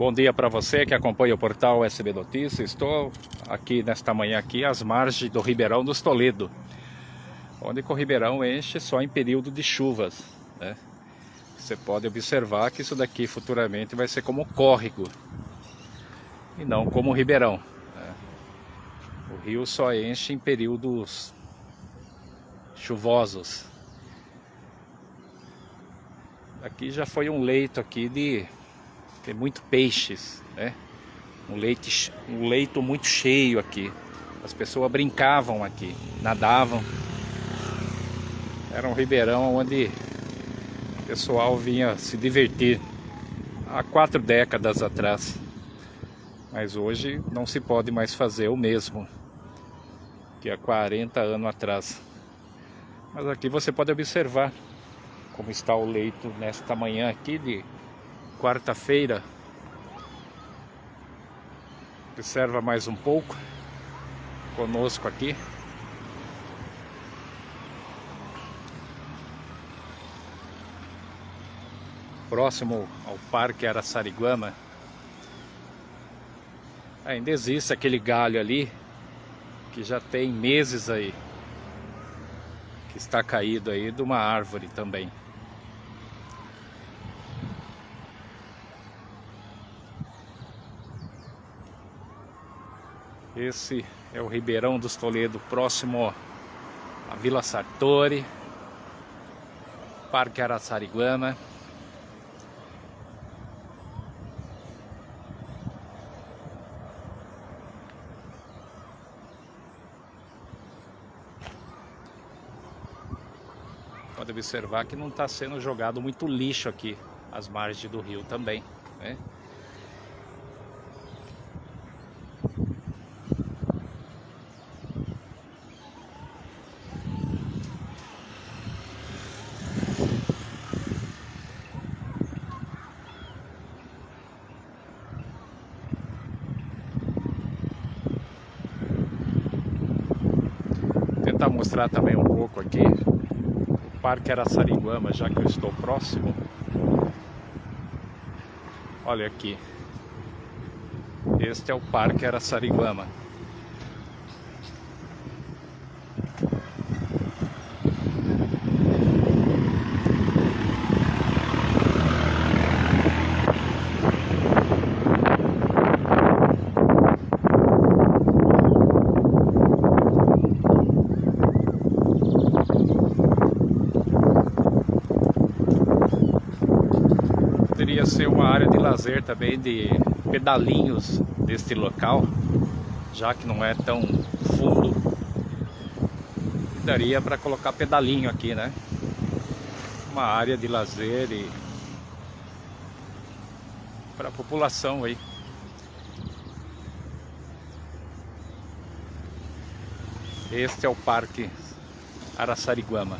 Bom dia para você que acompanha o portal SB Notícias. Estou aqui nesta manhã aqui às margens do Ribeirão dos Toledo, onde o Ribeirão enche só em período de chuvas. Né? Você pode observar que isso daqui futuramente vai ser como córrego e não como Ribeirão. Né? O rio só enche em períodos chuvosos. Aqui já foi um leito aqui de tem muito peixes, né? Um, leite, um leito muito cheio aqui. As pessoas brincavam aqui, nadavam. Era um ribeirão onde o pessoal vinha se divertir há quatro décadas atrás. Mas hoje não se pode mais fazer o mesmo que há 40 anos atrás. Mas aqui você pode observar como está o leito nesta manhã aqui de quarta-feira. Observa mais um pouco conosco aqui. Próximo ao Parque Araçariguama. Ainda existe aquele galho ali que já tem meses aí que está caído aí de uma árvore também. Esse é o Ribeirão dos Toledo, próximo à Vila Sartori, Parque Araçariguama. Pode observar que não está sendo jogado muito lixo aqui, às margens do rio também. Né? Tentar mostrar também um pouco aqui o Parque Araçariguama, já que eu estou próximo. Olha aqui. Este é o Parque Araçariguama. Poderia ser uma área de lazer também de pedalinhos deste local, já que não é tão fundo. Daria para colocar pedalinho aqui, né? Uma área de lazer e para a população aí. Este é o Parque Araçariguama.